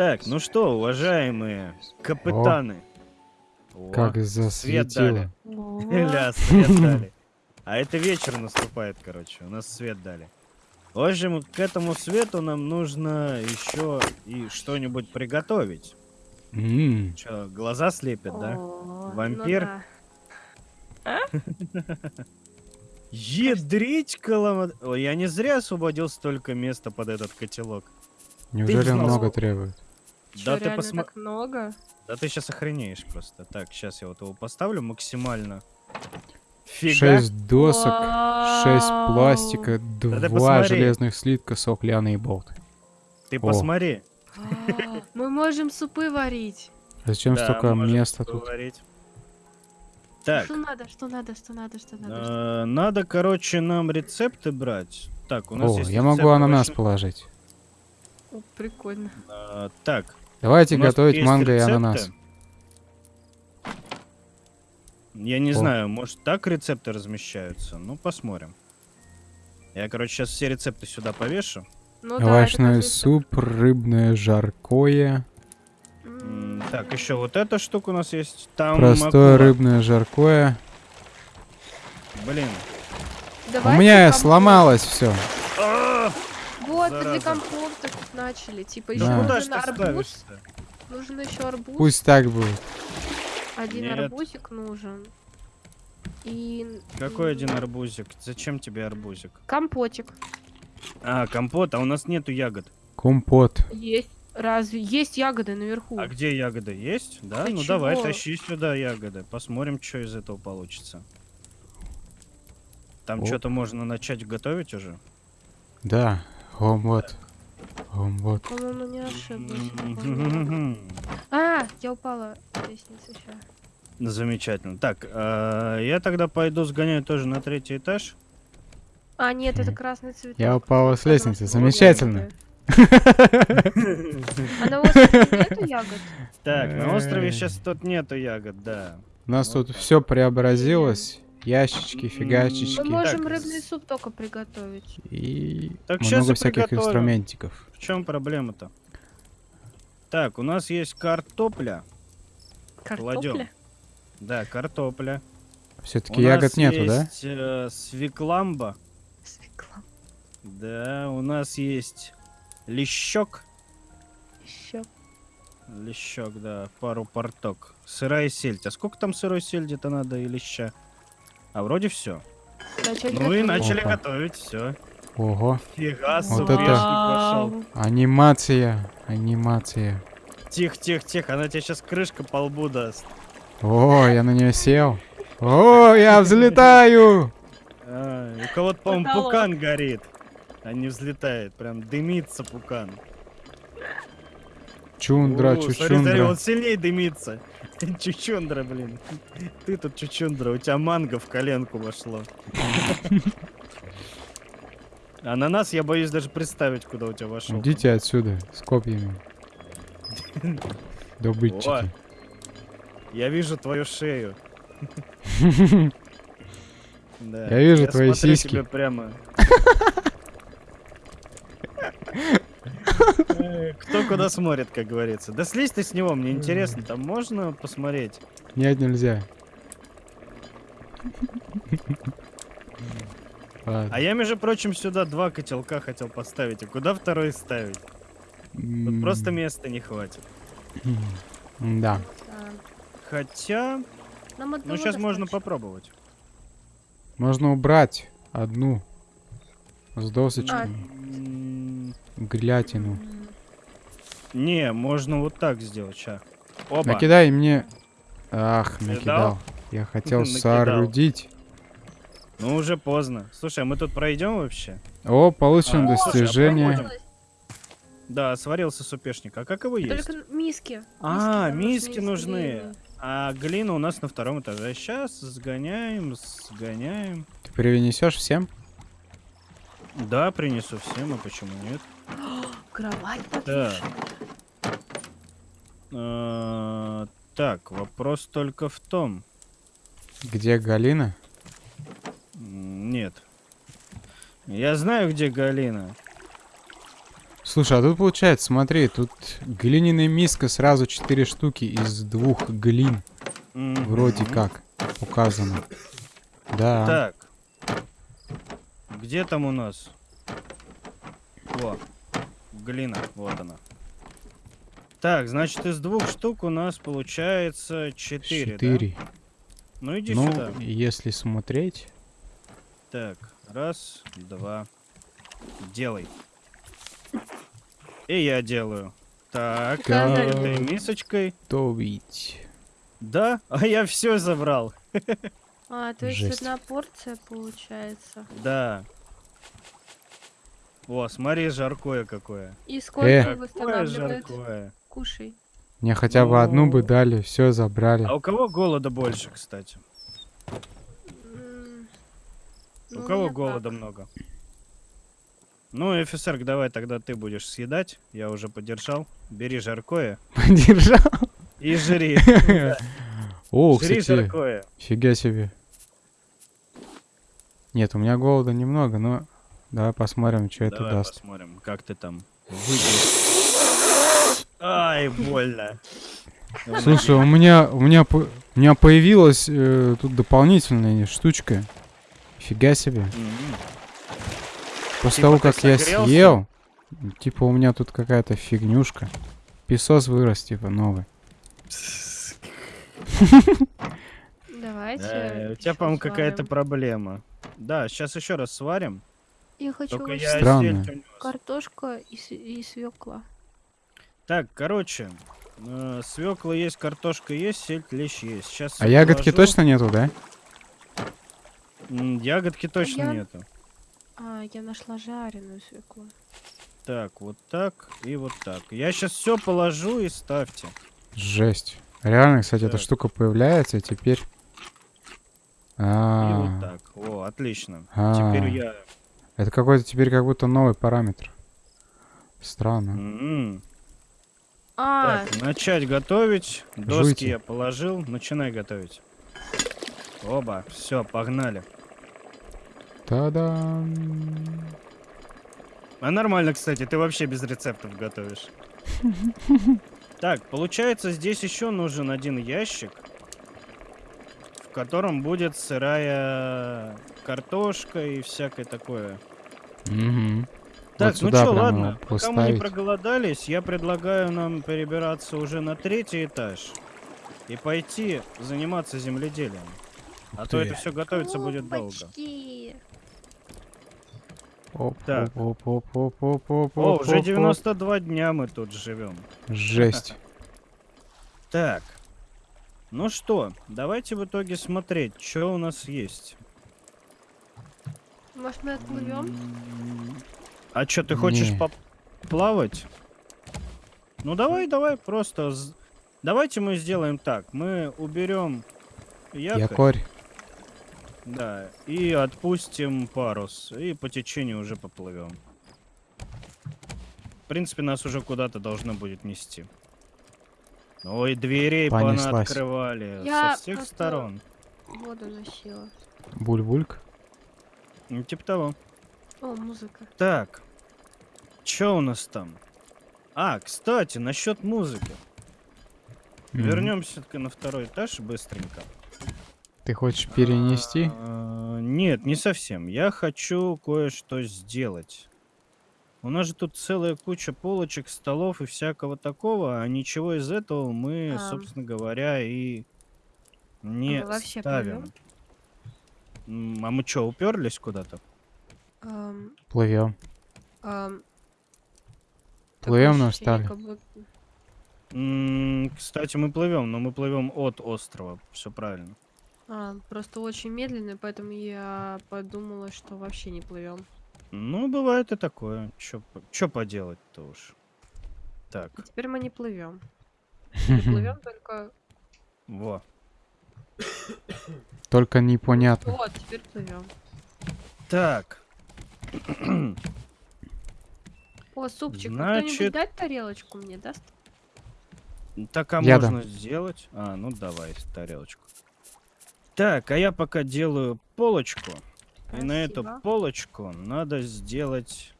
Так, ну что, уважаемые капитаны. О, Как свет засветило. дали. О, Ля, свет дали. А это вечер наступает, короче. У нас свет дали. В общем, к этому свету нам нужно еще и что-нибудь приготовить. М, Че, глаза слепят, да? о, ну Вампир? да. Едрить колома... Ой, я не зря освободил столько места под этот котелок. Неужели много требует? Чё, Да ты посма- так много? Да ты сейчас охренеешь просто. Так, сейчас я вот его поставлю максимально. Фига. Шесть досок, шесть Вау. пластика, ты два посмотри. железных слитка, сок, лианы и болт. Ты О. посмотри. А, Мы можем супы варить. Зачем Да, столько места тут? поговорить. Так, Что надо, что надо, что надо, что надо. что- э, надо, короче, нам рецепты брать. Так, у нас О, есть я могу ананас положить. О, прикольно. Э, Так, Давайте у нас готовить манго и рецепты. ананас. Я не О. знаю, может так рецепты размещаются? Ну, посмотрим. Я, короче, сейчас все рецепты сюда повешу. Ну да, Овощной кажется- суп, рыбное жаркое, М, М, Так, еще вот эта штука у нас есть. Там простое акула. рыбное жаркое. Блин. У давайте меня компот. сломалось все. Вот, Зараза. компота тут начали. Типа еще Да. Ж нужен арбуз. Нужен еще арбуз. Пусть так будет. Один Нет. арбузик нужен. И... Какой один арбузик? Зачем тебе арбузик? Компотик. А, компот, а у нас нету ягод. Компот. Есть. Разве есть ягоды наверху? А где ягоды есть? Да? Ты ну давай, чего? тащи сюда ягоды. Посмотрим, что из этого получится. Там что-то можно начать готовить уже. Да, компот. Компот. По-моему, не ошиблась. А, я упала с лестницы сейчас. Замечательно. Так, а, я тогда пойду сгоняю тоже на третий этаж. А, нет, это красный цветок. Я упала с лестницы. Замечательно. А на острове нету ягод? Так, на острове сейчас тут нету ягод, да. У нас тут все преобразилось. Ящички, Мы фигачечки. можем Так, рыбный суп только приготовить. И Так много всяких приготовим. инструментиков. В чем проблема-то? Так, у нас есть картопля. Картопля? Да, картопля. Все-таки ягод нету, да? есть, э, свекламба. Свекла. Да, у нас есть лещок. Еще. Лещок, да, пару порток. Сырая сельдь. А сколько там сырой сельди-то надо и леща? А вроде все. Ну и начали Опа. готовить, все. Ого. Фига, Вот это- пошел. Анимация. Анимация. Тихо, тихо, тихо, она тебе сейчас крышка по лбу даст. О, я на нее сел. О, я взлетаю! А, у кого-то, по-моему, пукан горит. А не взлетает, прям дымится пукан. Чундра, О, Смотри, смотри, чучундра. он сильнее дымится. Чучундра, блин. Ты тут чучундра, у тебя манго в коленку вошло. Ананас я боюсь даже представить, куда у тебя вошел. Идите отсюда с копьями. Добытчики. Я вижу твою шею. Я вижу твои сиськи. прямо. Э, Кто куда смотрит, как говорится. Да слезь ты с него, мне интересно, там можно посмотреть? Нет, нельзя. А я, между прочим, сюда два котелка хотел поставить. А куда второй ставить? Тут просто места не хватит. Да. Хотя, ну сейчас можно попробовать. Можно убрать одну с досочками. М, Не, можно вот так сделать, ща. Оба. Накидай мне. Ах, Накидал? накидал. Я хотел Накидал. соорудить. Ну уже поздно. Слушай, а мы тут пройдем вообще? О, получено А, слушай, а достижение. Да, сварился супешник. А как его есть? Только миски. А, миски из нужны. А глина у нас на втором этаже. Сейчас сгоняем, сгоняем. Ты перенесешь всем? Да, принесу всем, а почему нет? Кровать Так. подвешена. А, Так, вопрос только в том. Где Галина? Нет. Я знаю, где Галина. Слушай, а тут получается, смотри, тут глиняная миска сразу 4 штуки из двух глин. Вроде как указано. Да. Так. Где там у нас? О, глина, вот она. Так, значит, из двух штук у нас получается четыре, да? Четыре. Ну иди Ну, сюда. если смотреть. Так, раз, два. Делай. И я делаю. Так, Да, да, этой мисочкой. То ведь. Да, а я все забрал. А, то есть Жесть. одна порция получается. Да. О, смотри, жаркое какое. И сколько Э. Какое восстанавливает? жаркое. Кушай. Мне хотя бы одну бы Ну. дали, все забрали. А у кого голода больше, кстати? М, У ну, кого голода так. много? Ну, офицер, давай тогда ты будешь съедать. Я уже подержал. Бери жаркое Подержал. и жри. О, Жри кстати, жаркое. фига себе. Нет, у меня голода немного, но давай посмотрим, что это Давай даст. посмотрим, как ты там выйдешь. Ай, больно. Слушай, у меня, у меня, у меня появилась э, тут дополнительная штучка. Фига себе. После Типа того, как я съел, типа у меня тут какая-то фигнюшка. Песос вырос, типа, новый. Давайте. да, У тебя, по-моему, какая-то проблема. Да, сейчас еще раз сварим. Я хочу Только я Странно. картошка и, и свекла. Так, короче, свекла есть, картошка есть, сельдь, лещ есть. Сейчас А ягодки точно нету, да? Ягодки точно я- нету. А, я нашла жареную свеклу. Так, вот так и вот так. Я сейчас все положу и ставьте. Жесть. Реально, кстати, эта Так. штука появляется, и теперь... И А, вот так. О, отлично. А. Теперь я. Это какой-то теперь как будто новый параметр. Странно. М, А, Так, начать готовить. Доски Жуйте. я положил. Начинай готовить. Оба, все, погнали. Та-дам. А нормально, кстати, ты вообще без рецептов готовишь. Так, получается, здесь еще нужен один ящик, в котором будет сырая картошка и всякое такое. Мгм. Так, Вот ну что, ладно, пока мы не проголодались, я предлагаю нам перебираться уже на третий этаж и пойти заниматься земледелием. А то это все готовиться будет долго. Оп, Так. оп, оп, оп, оп, оп, оп, О, оп, уже оп, 92 дня мы тут живем. оп. Жесть. Так. Ну что, давайте в итоге смотреть, что у нас есть. Может, мы отплывем? А что, ты хочешь поплавать? Ну давай, давай, просто... Давайте мы сделаем так. Мы уберем якорь, Якорь. да, и отпустим парус, и по течению уже поплывем. В принципе, нас уже куда-то должно будет нести. Ой, дверей Понеслась. открывали Я со всех сторон. Воду носила. Буль-бульк. Ну, типа того. О, музыка. Так. Чё у нас там? А, кстати, насчет музыки. Мгм. Вернемся на второй этаж быстренько. Ты хочешь перенести? А, Нет, не совсем. Я хочу кое-что сделать. У нас же тут целая куча полочек, столов и всякого такого, а ничего из этого мы, А. собственно говоря, и не вообще ставим. М, А мы что, уперлись куда-то? Ам, Плывем. ам, Плывем, но ощущение, встали. как будто- М, Кстати, мы плывем, но мы плывем от острова. Все правильно. А, просто очень медленно, поэтому я подумала, что вообще не плывем. Ну, бывает и такое. Чё поделать-то уж. Так, Теперь мы не плывем. Не плывем только. во. Только непонятно. Вот, теперь плывем. Так. О, супчик, Значит- кто-нибудь дать тарелочку мне даст? Так, а Я можно сделать? А, ну давай, тарелочку. Так, а я пока делаю полочку. И на эту Спасибо. полочку надо сделать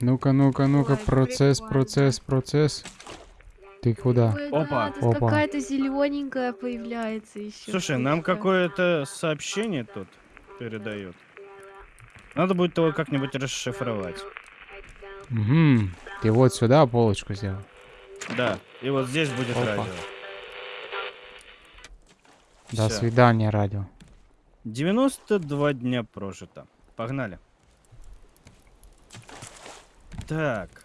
Ну-ка, ну-ка, ну-ка, процесс, прикольно. процесс, процесс. Ты куда? Ой, Опа. Опа. какая-то зелененькая появляется еще. Слушай, нам какое-то сообщение тут передают. Надо будет его как-нибудь расшифровать. Угу. Ты вот сюда полочку сделал. Да, и вот здесь будет Опа. радио. До Всё. свидания, радио. 92 дня прожито. Погнали. Так.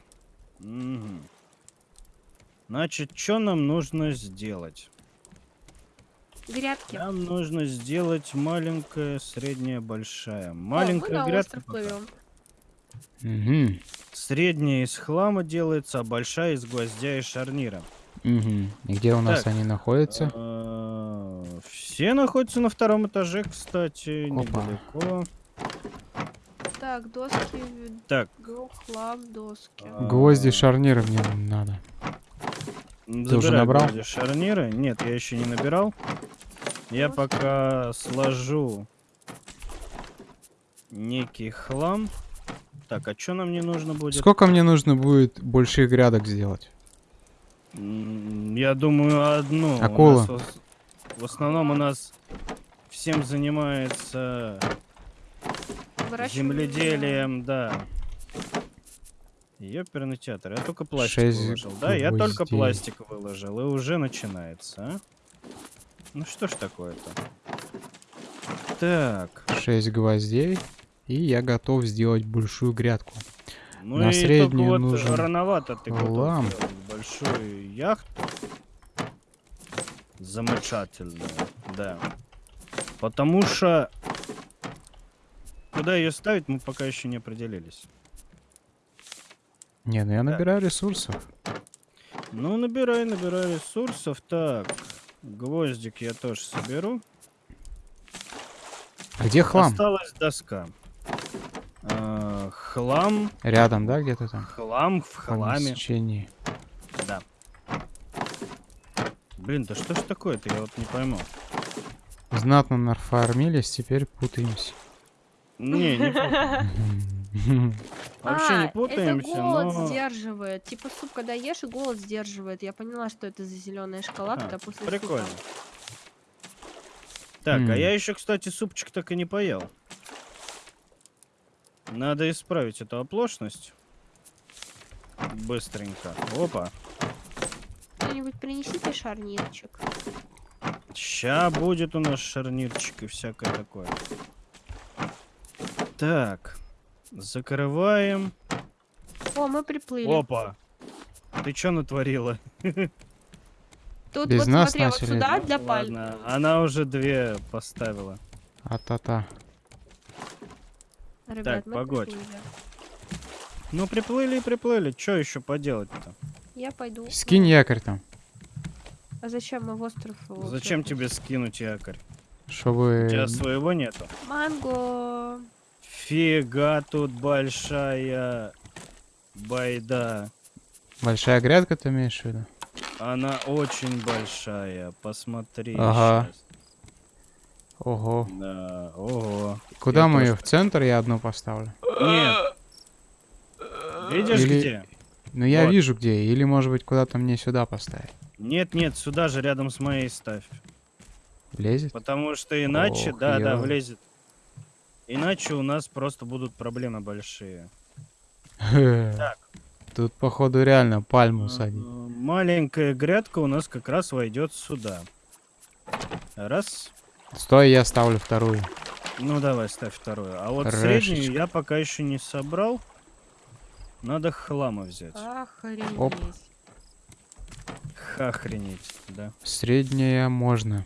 Мгм. Значит, что нам нужно сделать? Грядки. Нам нужно сделать маленькая, средняя, большая. О, Маленькая на грядка. Угу. Средняя из хлама делается, а большая из гвоздя и шарнира. Угу. И где у нас Так. они находятся? А, Все находятся на втором этаже, кстати, Опа. недалеко. Так, доски, Так, хлам, доски. А, Гвозди, шарниры мне надо. Забирай уже набрал? шарниры. Нет, я еще не набирал. Я пока сложу некий хлам. Так, а что нам не нужно будет? Сколько мне нужно будет больших грядок сделать? Я думаю, одну. У Акула. нас В, ос- в основном у нас всем занимается земледелием, да. Ёперный театр. Я только пластик Шесть выложил. Да, я только гвоздей. пластик выложил. И уже начинается, а? Ну что ж такое-то? Так. 6 гвоздей. И я готов сделать большую грядку. Ну На и среднюю вот нужен рановато ты сделать большую яхту. Замечательно, да. Потому что куда ее ставить, мы пока еще не определились. Не, ну я набираю ресурсов. Ну, набирай, набирай ресурсов. Так, гвоздик я тоже соберу. Где хлам? Осталась доска. А, хлам, Рядом, да, где-то там? хлам в хламе. Помещении. Да. Блин, да что ж такое-то, я вот не пойму. Знатно нафармились, теперь путаемся. Не, не. Вообще А, не путаемся, это голод но... сдерживает. Типа суп, когда ешь, и голод сдерживает. Я поняла, что это за зеленая шоколадка А, после Прикольно. супа. Так, а М. я еще, кстати, супчик так и не поел. Надо исправить эту оплошность. Быстренько. Опа. Кто-нибудь принесите шарнирчик. Ща будет у нас шарнирчик и всякое такое. Так. Закрываем. О, мы приплыли. Опа. Ты чё натворила? Тут Без вот нас смотри, вот начали. сюда Ну, для паль. Ладно, она уже две поставила. А-та-та. Ребят, Так, мы погодь. приплыли. Ну, приплыли и приплыли. Чё еще поделать-то? Я пойду. Скинь якорь там, А зачем мы в остров? Зачем тебе скинуть якорь? чтобы... У тебя своего нету? Манго. Фига тут большая байда. Большая грядка ты имеешь в виду? Она очень большая. Посмотри. Ага. щас. Ого. Да, ого. Куда Я мы тоже ее? В центр я одну поставлю? Нет. Видишь Или- где? Ну я Вот. вижу где. Или может быть куда-то мне сюда поставить. Нет, нет, сюда же рядом с моей ставь. Влезет? Потому что иначе, Ох, да, да, ё. влезет. Иначе у нас просто будут проблемы большие. Так. Тут походу реально пальму Э, садить. Маленькая грядка у нас как раз войдет сюда. Раз. Стой, я ставлю вторую. Ну давай, ставь вторую. А вот Решечка. среднюю я пока еще не собрал. Надо хлама взять. Охренеть. Оп. Хохренеть, да. Средняя можно.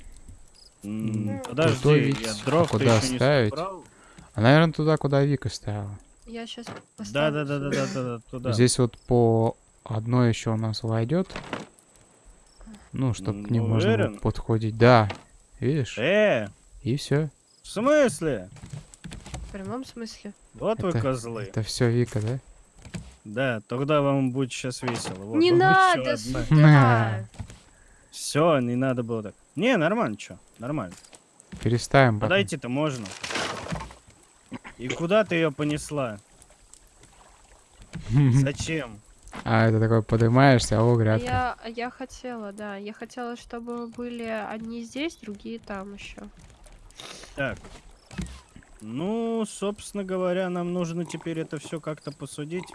Ну, Подожди, готовить. я А дров куда еще не ставить? собрал. А наверное туда, куда Вика ставила. Я сейчас поставлю. да, да, да, да, да, да, туда. Здесь вот по одной еще у нас войдет. Ну, чтобы к ним Ну, можно было подходить. Да. Видишь? Э, И все. в смысле? В прямом смысле. Вот вы Это- козлы. Это все Вика, да? Да, тогда вам будет сейчас весело. Вот не надо сюда. Все, не надо было так. Не, нормально, что? Нормально. Переставим. Подойти-то можно. И куда ты ее понесла? Зачем? А это такой поднимаешься, о, А грядка. я, я хотела, да, я хотела, чтобы были одни здесь, другие там еще. Так. Ну, собственно говоря, нам нужно теперь это все как-то посудить.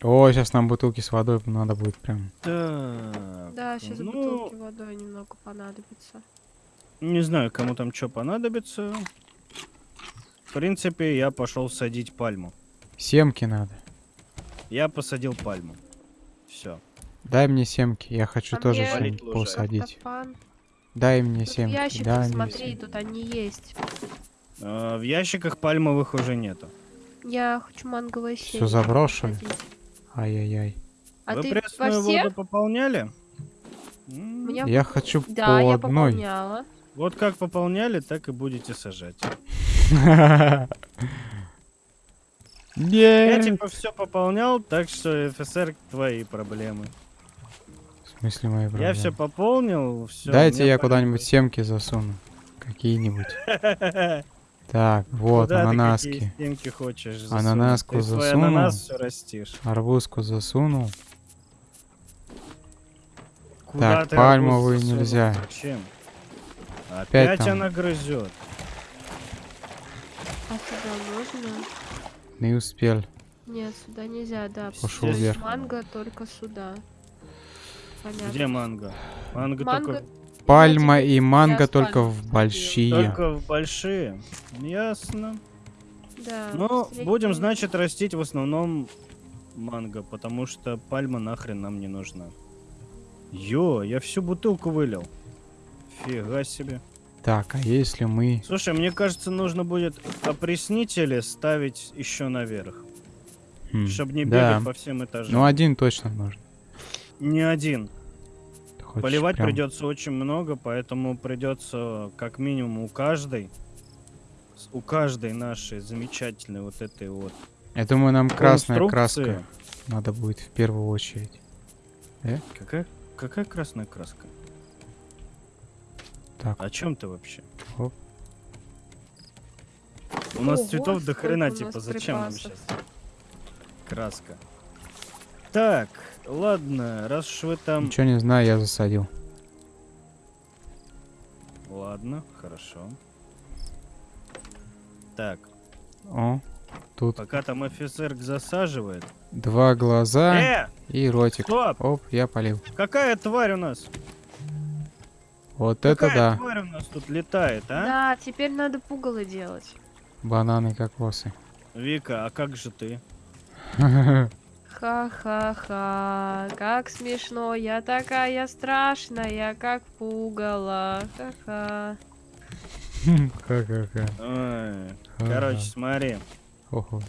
О, сейчас нам бутылки с водой надо будет прям. Так. Да, сейчас ну, бутылки водой немного понадобится. Не знаю, кому там что понадобится. В принципе, я пошел садить пальму. Семки надо. Я посадил пальму. Все. Дай мне семки, я хочу А тоже мне- посадить. Дай мне Тут в семки, ящиках, дай мне смотри, семки. тут они есть. в ящиках пальмовых уже нету. Я хочу манговое семя заброшено? посадить. Ай-яй-яй. А Вы ты во пресную все? воду пополняли? Меня... Я хочу Да, по я одной. пополняла. Вот как пополняли, так и будете сажать. Я типа все пополнял, так что ФСР твои проблемы. В смысле мои Я проблемы? все пополнил, все. Дайте я куда-нибудь семки засуну. Какие-нибудь. Так, вот, Куда ты ананаски. стенки хочешь засунуть? Ананаску Ты засунул. ананас все растишь. Арбузку засунул. Куда Так, ты засунул? нельзя. Зачем? Опять Опять там. она грызет. А сюда можно? Не успел. Нет, сюда нельзя, да. Пошел вверх. Манго только сюда. Понятно. Где манго? Манго, Манго только, Пальма и манго только в большие. только в большие. Ясно. Да. Ну, будем, значит, растить в основном манго, потому что пальма нахрен нам не нужна. Ё, я всю бутылку вылил. Фига себе. Так, а если мы... Слушай, мне кажется, нужно будет опреснители ставить еще наверх, Хм, чтобы не да. бегать по всем этажам. Ну, один точно нужно. Не один. Хочешь Поливать прям- придется очень много, поэтому придется как минимум у каждой, у каждой нашей замечательной вот этой вот Я думаю, нам красная краска надо будет в первую очередь. Какая, какая красная краска? Так, О чем ты вообще? Оп. У нас Ого, цветов до хрена, типа, зачем нам припасов. сейчас? Краска. Так, ладно, раз уж вы там... ничего не знаю, я засадил. Ладно, хорошо. Так, О, тут пока там офицер засаживает. два глаза Э, и ротик. стоп! Оп, я полил. Какая тварь у нас? Вот это Какая да. тварь у нас тут летает, а? Да, теперь надо пугало делать. Бананы, кокосы. Вика, а как же ты? Ха-ха-ха, как смешно, я такая страшная, как пугало. Ха-ха. Ха-ха-ха. Ой, короче, смотри. Ого.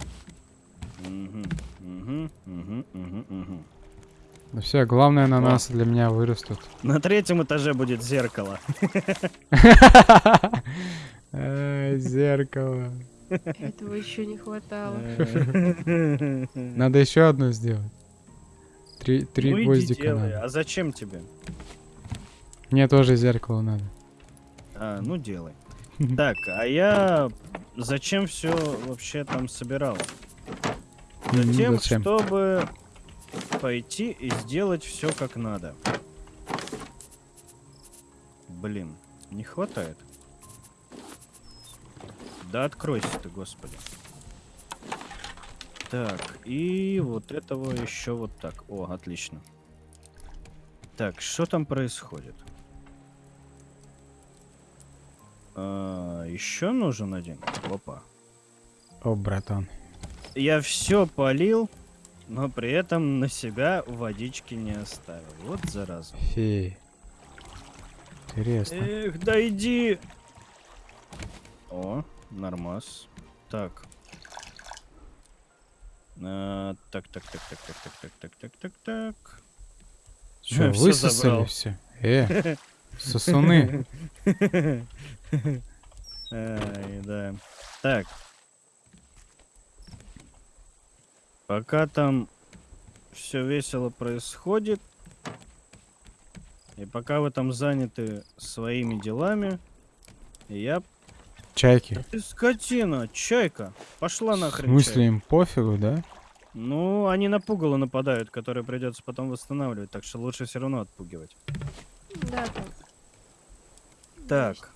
Мгм, мгм, мгм, мгм, мгм. Ну все, главное ананасы для меня вырастут. На третьем этаже будет зеркало. Ай, Зеркало. Этого еще не хватало. Надо еще одну сделать. Три, три Ну гвоздика делай. надо. А зачем тебе? Мне тоже зеркало надо. А, ну делай. Так, а я зачем все вообще там собирал? М, Затем, зачем? чтобы пойти и сделать все как надо. Блин, не хватает. Да откройся ты, господи. Так, и вот этого еще вот так. О, отлично. Так, что там происходит? еще нужен один? Опа. О, братан. Я все полил, но при этом на себя водички не оставил. Вот зараза. Фи. Интересно. Эх, да иди! О, нормас. Так. А, так, так, так, так, так, так, так, так, так, так, так. Всё высосали все? Э, сосуны. Ай, да. Так. Пока там все весело происходит, и пока вы там заняты своими делами, я... Чайки. Ты скотина, чайка, пошла В нахрен. смысле им пофигу, да? Ну, они на пугало нападают, которые придется потом восстанавливать, так что лучше все равно отпугивать. Да, да. Так.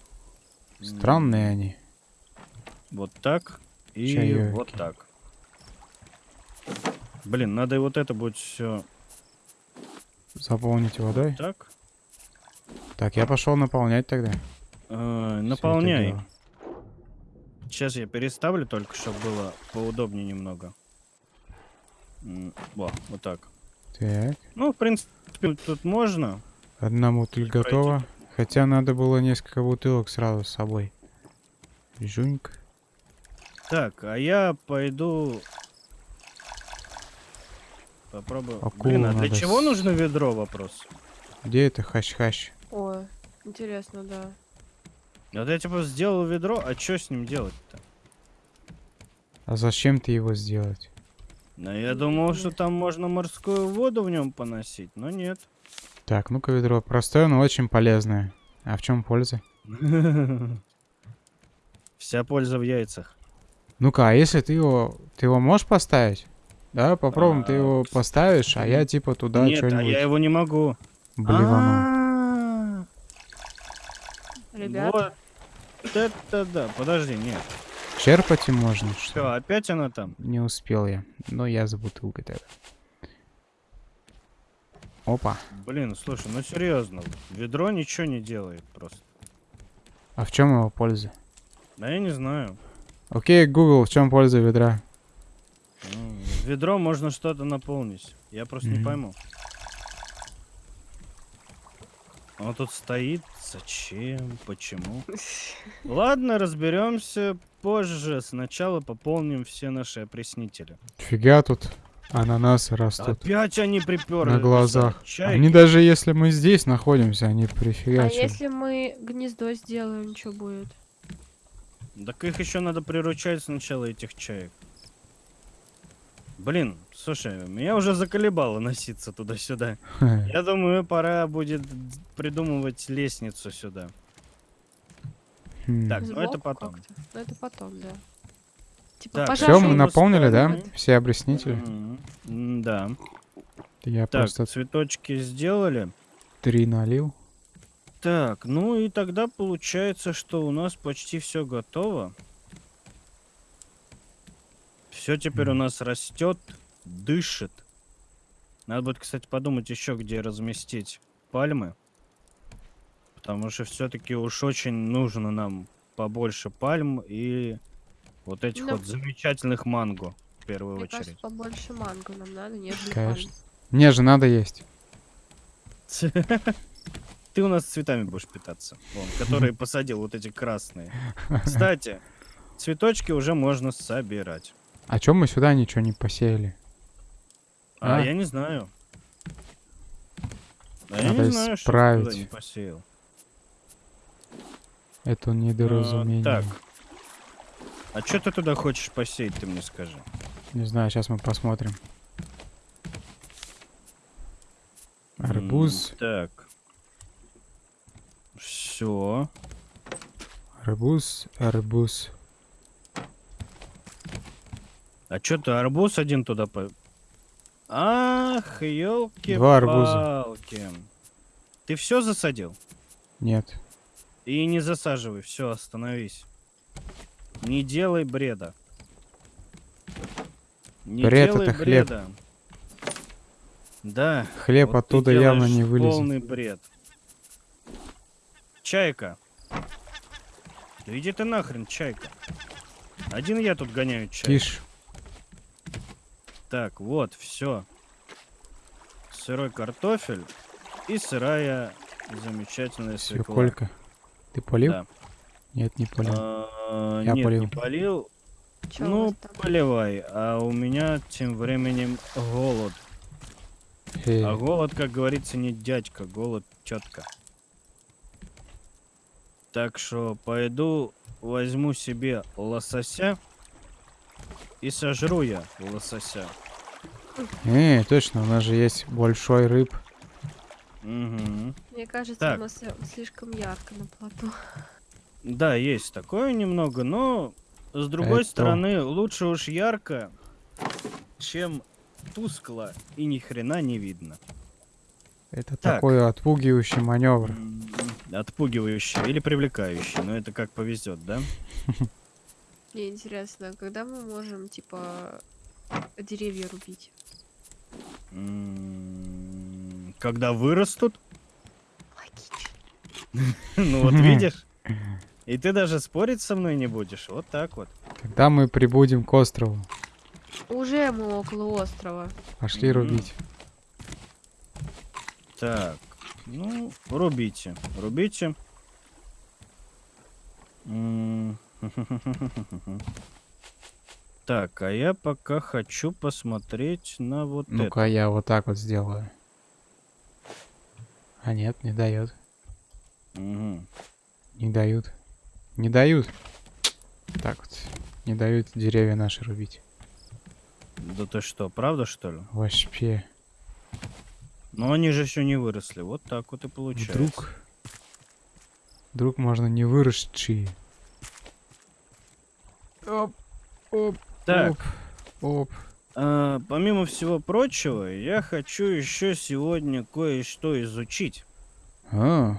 М, Странные они. Вот так и Чаёки. вот так. Блин, надо и вот это будет все Заполнить водой. так. Так, я пошел наполнять тогда. Э, наполняй. Сейчас я переставлю только, чтобы было поудобнее немного. Во, вот так. Так, Ну, в принципе, тут можно. одна бутыль пройти. готова. Хотя надо было несколько бутылок сразу с собой. Жуньк. Так, а я пойду... Попробую. Акулу Блин, а для надо чего с- нужно ведро, вопрос? Где это хащ-хащ? Ой, интересно, да. Вот я типа сделал ведро, а что с ним делать-то? А зачем ты его сделать? Ну, я думал, что там можно морскую воду в нем поносить, но нет. Так, ну-ка ведро. Простое, но очень полезное. А в чем польза? Вся польза в яйцах. Ну-ка, а если ты его... Ты его можешь поставить? Да, попробуем, ты А, его поставишь, а я типа туда Нет, а что-нибудь я его не могу. блевану. А, Ребят, Вот это да. Подожди, нет. Черпать им можно, что Все, опять она там. Не успел я. Но я за бутылкой тогда. Опа. Блин, слушай, ну серьезно. Ведро ничего не делает просто. А в чем его польза? Да я не знаю. Окей, Google, в чем польза ведра? Ну, ведро можно что-то наполнить. Я просто не Мгм. пойму. Он тут стоит. Зачем? Почему? Ладно, разберемся позже. Сначала пополним все наши опреснители. Фига тут ананасы растут Опять они приперли. на глазах. Чайки. Они даже если мы здесь находимся, они а прифигачат. если мы гнездо сделаем, что будет? Так их еще надо приручать сначала, этих чаек. Блин, слушай, меня уже заколебало носиться туда-сюда. Я думаю, пора будет придумывать лестницу сюда. Хм. Так, ну это потом. Ну это потом, да. Типа Так, Все, мы наполнили, да? Все. М, Да. Я Так, просто цветочки сделали. три налил. Так, ну и тогда получается, что у нас почти все готово. Все теперь у нас растет, дышит. Надо будет, кстати, подумать еще, где разместить пальмы. Потому что все-таки уж очень нужно нам побольше пальм и вот этих Ну, вот замечательных манго в первую Мне очередь. кажется, побольше манго нам надо, нежели Конечно. пальм. Мне же надо есть. Ты у нас цветами будешь питаться. Вон, которые посадил, вот эти красные. Кстати, цветочки уже можно собирать. А чем мы сюда ничего не посеяли? А, А? я не знаю. А я Надо не знаю, что исправить. туда не посеял. Это А, недоразумение. так. А что ты туда хочешь посеять, ты мне скажи? Не знаю, сейчас мы посмотрим. М, Арбуз, Так. Все. арбуз, арбуз. А что ты арбуз один туда по... Ах, елки Два арбуза. Ты все засадил? Нет. И не засаживай, все, остановись. Не делай бреда. Не Бред делай это хлеб. бреда. Да. Хлеб вот оттуда явно не вылезет. Полный бред. Чайка. Да иди ты нахрен, чайка. Один я тут гоняю чайку. Тише. Так, вот, все. Сырой картофель и сырая замечательная свекла. Свеколька. Ты полил? Да. Нет, не полил. А, Я Нет, полил. не полил. У ну, поливай. А у меня тем временем голод. Эй, А голод, как говорится, не дядька, голод тетка. Так что пойду возьму себе лосося и сожру я лосося. Эй, точно, у нас же есть большой рыб. Мне кажется, Так. у нас э, слишком ярко на плоту. Да, есть такое немного, но с другой Это- стороны, лучше уж ярко, чем тускло и ни хрена не видно. Это Так. такой отпугивающий маневр. Отпугивающий или привлекающий, но это как повезет, да? Мне интересно, когда мы можем, типа, деревья рубить? Когда вырастут, ну вот видишь? И ты даже спорить со мной не будешь. Вот так вот. Когда мы прибудем к острову, Уже мы около острова. пошли рубить. Так, ну, рубите, рубите. Так, а я пока хочу посмотреть на вот это. Ну-ка, я вот так вот сделаю. А нет, не дает. Мгм. Не дают. Не дают. Так вот. Не дают деревья наши рубить. Да ты что, правда что ли? Вообще. Но они же еще не выросли. Вот так вот и получается. Вдруг... Вдруг можно не выросшие. Оп, оп, Так, оп, оп. а, помимо всего прочего, я хочу еще сегодня кое-что изучить. А,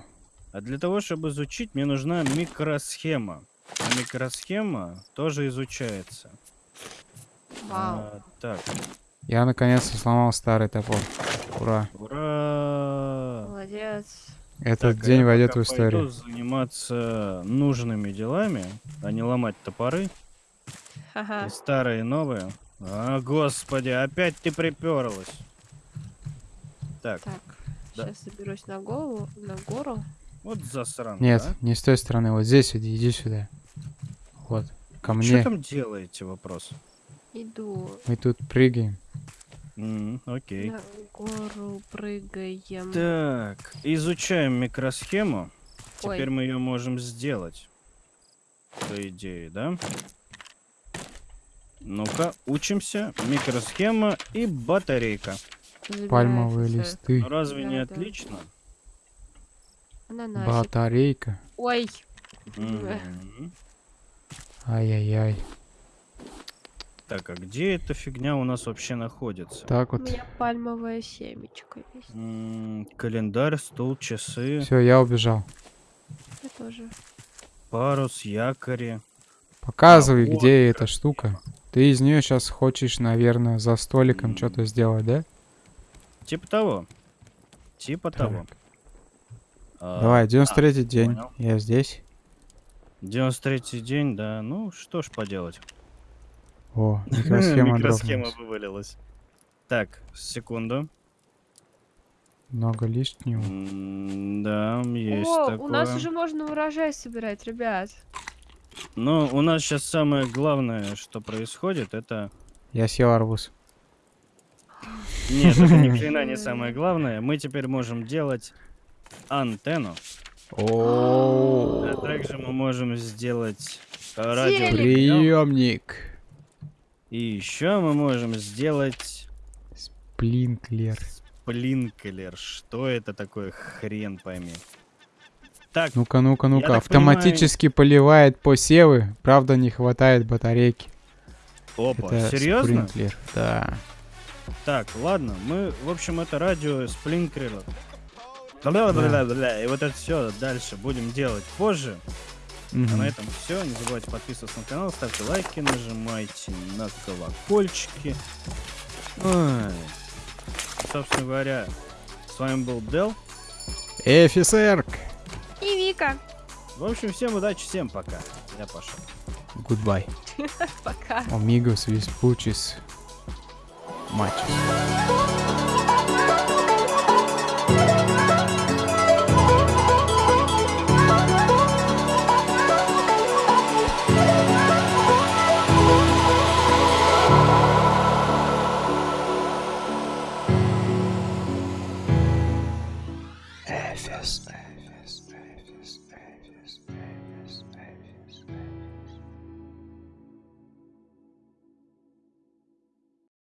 А для того, чтобы изучить, мне нужна микросхема. А микросхема тоже изучается. Вау. А, так, я наконец-то сломал старый топор. Ура. ура! Молодец. Этот Так, день войдет в историю. Пойду заниматься нужными делами, а не ломать топоры. Ха-ха. И старые, и новые. А, господи, опять ты приперлась. Так, Так, Да. сейчас заберусь на голову, на гору. вот засран. Нет, не с той стороны. Вот здесь иди, иди сюда. Вот. Ко Что мне. там делаете, вопрос? Иду Мы тут прыгаем. М, окей. на гору, прыгаем. Так, изучаем микросхему. Ой. Теперь мы ее можем сделать. По идее, да? Ну-ка, учимся. Микросхема и батарейка. Пальмовые Забирается. листы. Ну, разве не Да, да. отлично? Ананасик. Батарейка. Ой. Ай-яй-яй. Так, а где эта фигня у нас вообще находится? Так У вот. меня пальмовая семечко есть. М, Календарь, стул, часы, Все, я убежал. Я тоже. парус, якори. Показывай, вот где эта штука. Ты из нее сейчас хочешь, наверное, за столиком М. что-то сделать, да? Типа того. Типа Так. того. А, Давай, 93-й день. понял. Я здесь. 93 день, да. Ну, что ж поделать. О, микросхема Микросхема вывалилась. Так, секунду. Много лишнего. Да, есть О, такое. у нас уже можно урожай собирать, ребят. Но у нас сейчас самое главное, что происходит, это... Я съел арбуз. Нет, это ни хрена не самое главное. Мы теперь можем делать антенну. О, А также мы можем сделать радио. Телек. приемник. И еще мы можем сделать Сплинклер. сплинклер. Что это такое, хрен пойми. Так, Ну-ка, ну-ка, ну-ка. Автоматически поливает посевы. Правда, не хватает батарейки. опа, Это серьезно? спринклер. Да. Так, ладно, мы, в общем, это радио сплинклера. Бля-бля-бля-бля. И вот это все дальше будем делать позже. А Мгм. на этом все. Не забывайте подписываться на канал, ставьте лайки, нажимайте на колокольчики. Ой. Собственно говоря, с вами был Дел. Эфисерк. И Вика. В общем, всем удачи, всем пока. Я пошел. Goodbye. Пока. Amigos, Vespuchis. Мачос.